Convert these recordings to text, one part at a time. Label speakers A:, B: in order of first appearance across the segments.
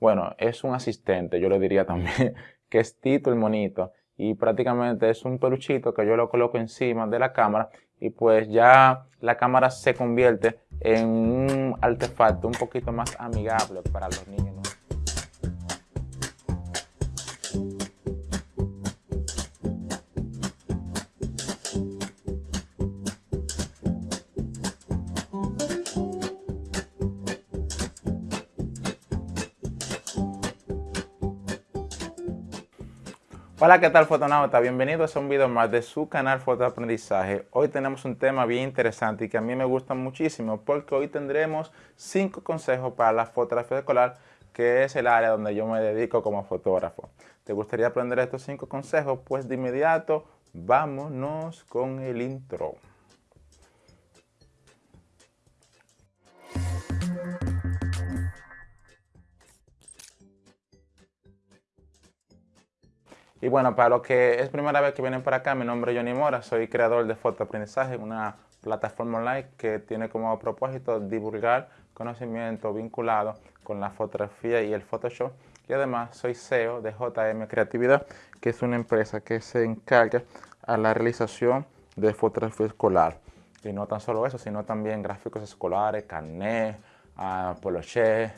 A: Bueno, es un asistente, yo le diría también, que es Tito el monito. Y prácticamente es un peluchito que yo lo coloco encima de la cámara y pues ya la cámara se convierte en un artefacto un poquito más amigable para los niños. Hola, ¿qué tal fotonauta? Bienvenidos a un video más de su canal Fotoaprendizaje. Hoy tenemos un tema bien interesante y que a mí me gusta muchísimo porque hoy tendremos 5 consejos para la fotografía escolar que es el área donde yo me dedico como fotógrafo. ¿Te gustaría aprender estos 5 consejos? Pues de inmediato vámonos con el intro. Y bueno, para los que es primera vez que vienen para acá, mi nombre es Johnny Mora, soy creador de Fotoaprendizaje, una plataforma online que tiene como propósito divulgar conocimiento vinculado con la fotografía y el Photoshop. Y además soy CEO de JM Creatividad, que es una empresa que se encarga a la realización de fotografía escolar. Y no tan solo eso, sino también gráficos escolares, carnet, uh, poloché,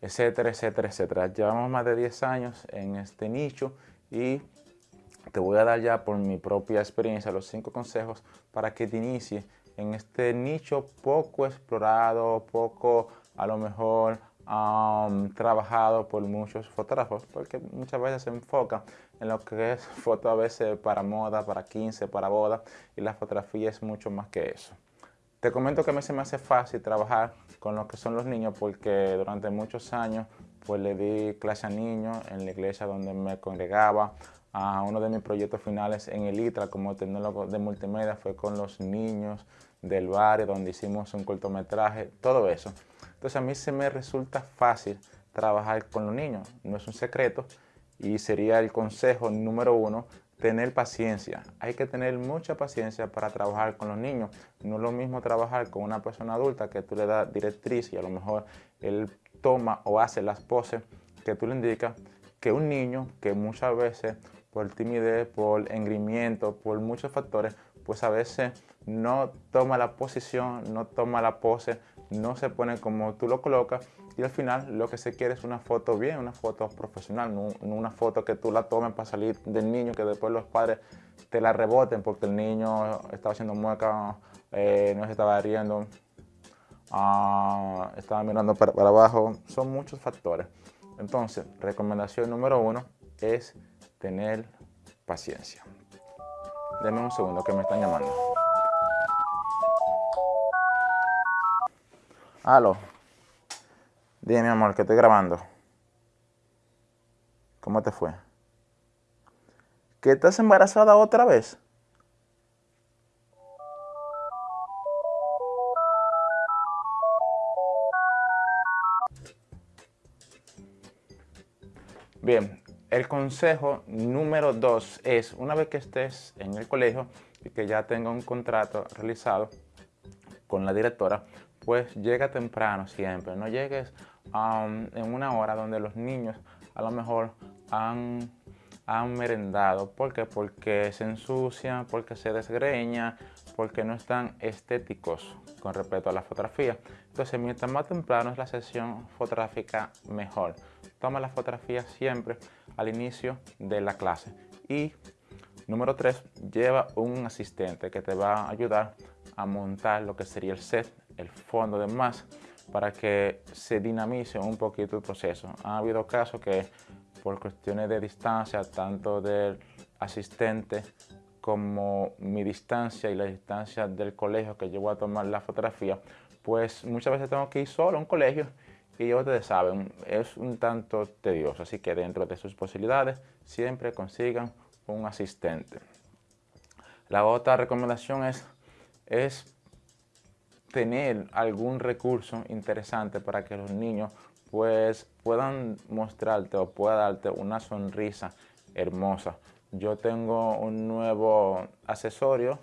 A: etcétera, etcétera, etcétera. Llevamos más de 10 años en este nicho y te voy a dar ya por mi propia experiencia los cinco consejos para que te inicies en este nicho poco explorado, poco a lo mejor trabajado por muchos fotógrafos, porque muchas veces se enfoca en lo que es foto a veces para moda, para 15, para boda, y la fotografía es mucho más que eso. Te comento que a mí se me hace fácil trabajar con lo que son los niños porque durante muchos años pues le di clase a niños en la iglesia donde me congregaba. A uno de mis proyectos finales en el ITRA como tecnólogo de multimedia fue con los niños del barrio donde hicimos un cortometraje, todo eso. Entonces a mí se me resulta fácil trabajar con los niños, no es un secreto y sería el consejo número uno, tener paciencia. Hay que tener mucha paciencia para trabajar con los niños. No es lo mismo trabajar con una persona adulta que tú le das directriz y a lo mejor él toma o hace las poses que tú le indicas, que un niño que muchas veces por timidez, por engrimiento, por muchos factores, pues a veces no toma la posición, no toma la pose, no se pone como tú lo colocas y al final lo que se quiere es una foto bien, una foto profesional, no, una foto que tú la tomes para salir del niño, que después los padres te la reboten porque el niño estaba haciendo mueca, eh, no se estaba riendo, Ah, estaba mirando para, abajo, son muchos factores. Entonces, recomendación número uno es tener paciencia. Denme un segundo que me están llamando. Aló. Dime, mi amor, que estoy grabando. ¿Cómo te fue? ¿Que estás embarazada otra vez? Bien, el consejo número dos es, una vez que estés en el colegio y que ya tenga un contrato realizado con la directora, pues llega temprano siempre, no llegues um, en una hora donde los niños a lo mejor han, han merendado. ¿Por qué? Porque se ensucian, porque se desgreña, porque no están estéticos con respecto a la fotografía. Entonces, mientras más temprano es la sesión fotográfica, mejor toma la fotografía siempre al inicio de la clase. Y número tres, lleva un asistente que te va a ayudar a montar lo que sería el set, el fondo de más, para que se dinamice un poquito el proceso. Ha habido casos que por cuestiones de distancia, tanto del asistente como mi distancia y la distancia del colegio que llevo a tomar la fotografía, pues muchas veces tengo que ir solo a un colegio y ya ustedes saben, es un tanto tedioso, así que dentro de sus posibilidades siempre consigan un asistente. La otra recomendación es, es tener algún recurso interesante para que los niños pues puedan mostrarte o pueda darte una sonrisa hermosa. Yo tengo un nuevo accesorio,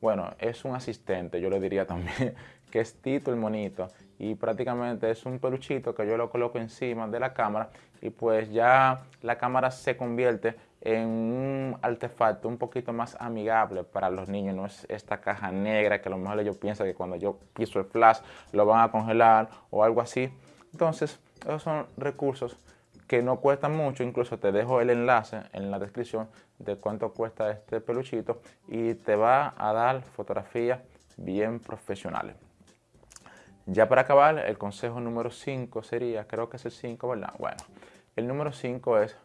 A: bueno, es un asistente, yo le diría también, que es Tito el Monito y prácticamente es un peluchito que yo lo coloco encima de la cámara y pues ya la cámara se convierte en un artefacto un poquito más amigable para los niños, no es esta caja negra que a lo mejor ellos piensan que cuando yo piso el flash lo van a congelar o algo así. Entonces, esos son recursos que no cuestan mucho, incluso te dejo el enlace en la descripción de cuánto cuesta este peluchito y te va a dar fotografías bien profesionales. Ya para acabar, el consejo número 5 sería, creo que es el 5, ¿verdad? Bueno, el número 5 es,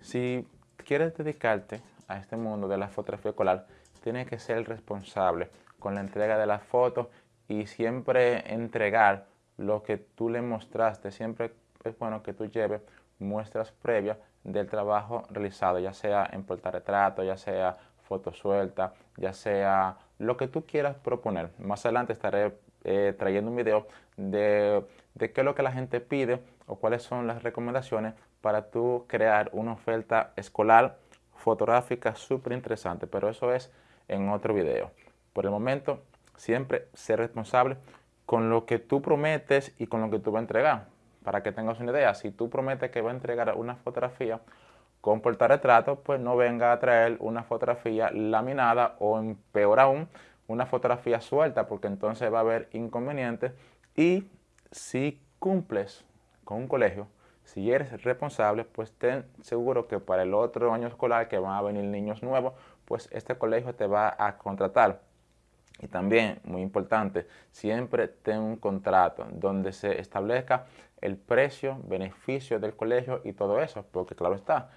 A: si quieres dedicarte a este mundo de la fotografía escolar, tienes que ser responsable con la entrega de las fotos y siempre entregar lo que tú le mostraste. Siempre es bueno que tú lleves muestras previas del trabajo realizado, ya sea en portarretrato, ya sea foto suelta, ya sea lo que tú quieras proponer. Más adelante estaré eh, trayendo un video de, de qué es lo que la gente pide o cuáles son las recomendaciones para tú crear una oferta escolar fotográfica súper interesante, pero eso es en otro video. Por el momento, siempre ser responsable con lo que tú prometes y con lo que tú vas a entregar. Para que tengas una idea, si tú prometes que va a entregar una fotografía con portarretrato, pues no venga a traer una fotografía laminada o en, peor aún, una fotografía suelta, porque entonces va a haber inconvenientes. Y si cumples con un colegio, si eres responsable, pues ten seguro que para el otro año escolar que van a venir niños nuevos, pues este colegio te va a contratar. Y también, muy importante, siempre ten un contrato donde se establezca el precio, beneficio del colegio y todo eso, porque claro está,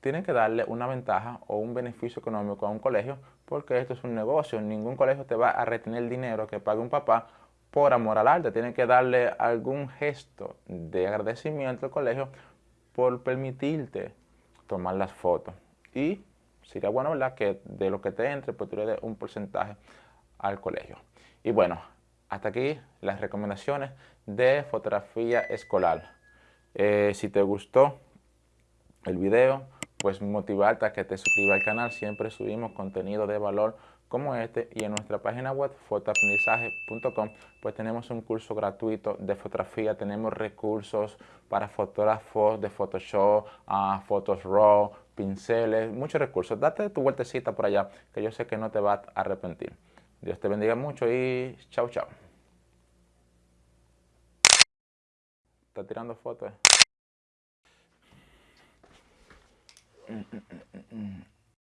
A: tienen que darle una ventaja o un beneficio económico a un colegio porque esto es un negocio. Ningún colegio te va a retener el dinero que pague un papá por amor al arte. Tienen que darle algún gesto de agradecimiento al colegio por permitirte tomar las fotos. Y sería bueno, ¿verdad? Que de lo que te entre, pues tú le des un porcentaje al colegio. Y bueno, hasta aquí las recomendaciones de fotografía escolar. Eh, si te gustó el video, pues motivarte a que te suscribas al canal. Siempre subimos contenido de valor como este y en nuestra página web fotoaprendizaje.com pues tenemos un curso gratuito de fotografía, tenemos recursos para fotógrafos de Photoshop, uh, fotos RAW, pinceles, muchos recursos. Date tu vueltecita por allá que yo sé que no te vas a arrepentir. Dios te bendiga mucho y chao chao. Está tirando fotos.